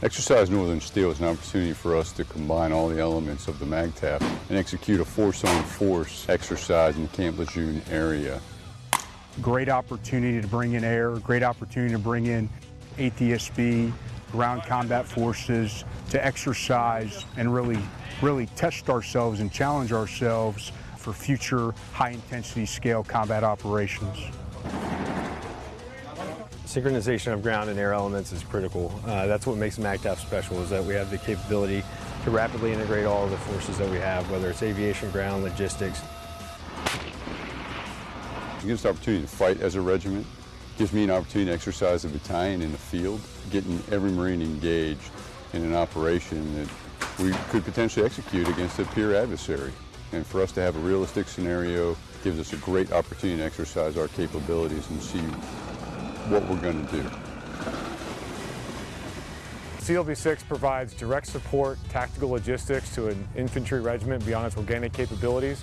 Exercise Northern Steel is an opportunity for us to combine all the elements of the MAGTF and execute a force-on force exercise in the Camp Lejeune area. Great opportunity to bring in air, great opportunity to bring in ATSB, ground combat forces, to exercise and really, really test ourselves and challenge ourselves for future high-intensity scale combat operations. Synchronization of ground and air elements is critical. Uh, that's what makes MAGTF special is that we have the capability to rapidly integrate all of the forces that we have, whether it's aviation, ground, logistics. It gives the opportunity to fight as a regiment, gives me an opportunity to exercise a battalion in the field, getting every Marine engaged in an operation that we could potentially execute against a peer adversary. And for us to have a realistic scenario gives us a great opportunity to exercise our capabilities and see what we're going to do. CLB-6 provides direct support, tactical logistics to an infantry regiment beyond its organic capabilities.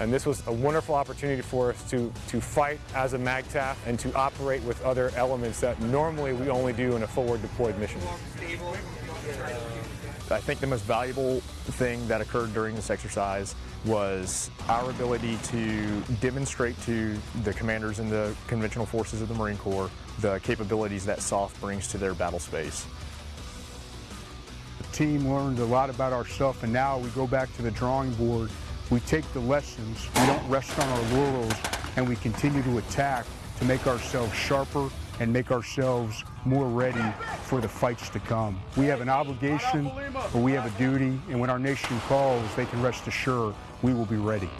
And this was a wonderful opportunity for us to, to fight as a MAGTF and to operate with other elements that normally we only do in a forward deployed mission. I think the most valuable thing that occurred during this exercise was our ability to demonstrate to the commanders in the conventional forces of the Marine Corps the capabilities that SOF brings to their battle space. The team learned a lot about ourselves and now we go back to the drawing board. We take the lessons, we don't rest on our laurels, and we continue to attack to make ourselves sharper and make ourselves more ready for the fights to come. We have an obligation, but we have a duty, and when our nation calls, they can rest assured we will be ready.